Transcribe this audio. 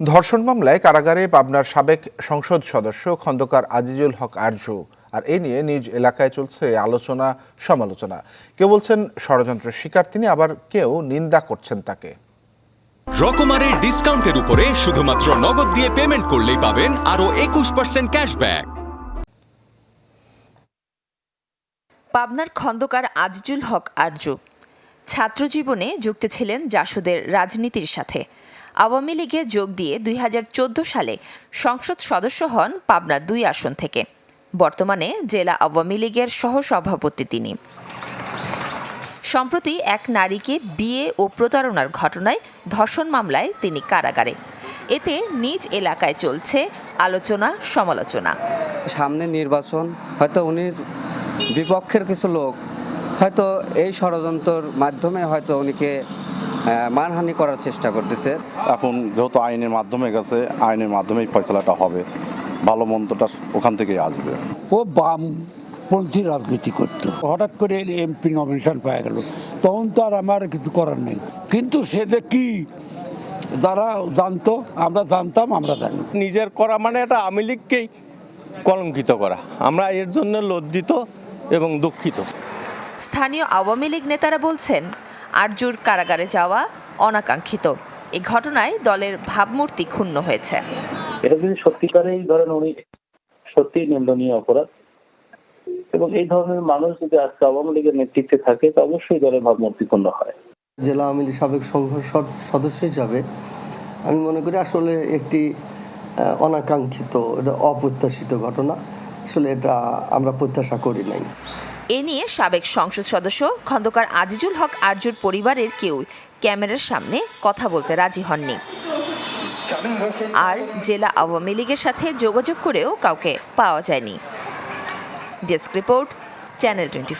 ধর্ষণ মামলায় কারাগারে পাবনার সাবেক সংসদ সদস্য খন্দকার আজিজুল হক আরজু। আর এ নিয়ে নিজ এলাকায় চলছে আলোচনা সমালোচনা। কেউ বলছেন ষড়যন্ত্রের শিকার তিনি আবার কেউ নিন্দা করছেন তাকে। রকমারের ডিসকাউন্টের উপরে শুধুমাত্র নগদ দিয়ে পেমেন্ট করলেই পাবেন আরও একুশ পার্সেন্ট ক্যাশব্যাক। পাবনার খন্দকার আজিজুল হক আরজু। ছাত্রজীবনে যুক্ত ছিলেন জাসুদের রাজনীতির সাথে। আওয়ামী লীগে যোগ দিয়ে দুই হাজার চোদ্দ সালে সংসদ সদস্য হন পাবনা দুই আসন থেকে। বর্তমানে জেলা আওয়ামী লীগের সহসভাপতি তিনি। সম্প্রতি এক নারীকে বিয়ে ও প্রতারণার ঘটনায় ধর্ষণ মামলায় তিনি কারাগারে। এতে নিজ এলাকায় চলছে আলোচনা, সমালোচনা। সামনে নির্বাচন, হয়তো উনি বিপক্ষের কিছু লোক, হয়তো এই ষড়যন্ত্রের মাধ্যমে হয়তো উনিকে মানহানি করার চেষ্টা করতেছে। এখন যেহেতু আইনের মাধ্যমে গেছে আইনের মাধ্যমেই ফয়সলাটা হবে। ভালো মন্দটা ওখান থেকেই আসবে। ও বাম পন্থী রাজনীতি করত। হঠাৎ করে এমপি নমিনেশন পাওয়া গেল। তখন তো আর আমার কিছু করার নেই। কিন্তু সে যে কি যারা জানতো আমরা জানতাম আমরা জানি। নিজের করা মানে এটা আওয়ামী লীগকেই কলঙ্কিত করা। আমরা এর জন্য লজ্জিত এবং দুঃখিত। স্থানীয় আওয়ামী লীগ নেতারা বলছেন আরজুর কারাগারে যাওয়া অনাকাঙ্ক্ষিত। এ ঘটনায় দলের ভাবমূর্তি ক্ষুণ্ণ হয়েছে। এটা যদি সত্যিকারেই ধরেন উনি সত্যি নিন্দনীয় অপরাধ এবং এই ধরনের মানুষ যদি আজকে আওয়ামী লীগের নেতৃত্বে থাকে তো অবশ্যই দলের ভাবমূর্তিপূর্ণ হয়। জেলা আওয়ামী লীগ সাবেক সদ- সদস্য হিসাবে আমি মনে করি আসলে একটি অনাকাঙ্ক্ষিত এটা অপ্রত্যাশিত ঘটনা। আসলে এটা আমরা প্রত্যাশা করি নাই। এ নিয়ে সাবেক সংসদ সদস্য খন্দকার আজিজুল হক আরজুর পরিবারের কেউ ক্যামেরার সামনে কথা বলতে রাজি হননি। আর জেলা আওয়ামী লীগের সাথে যোগাযোগ করেও কাউকে পাওয়া যায়নি। Desk report, channel twenty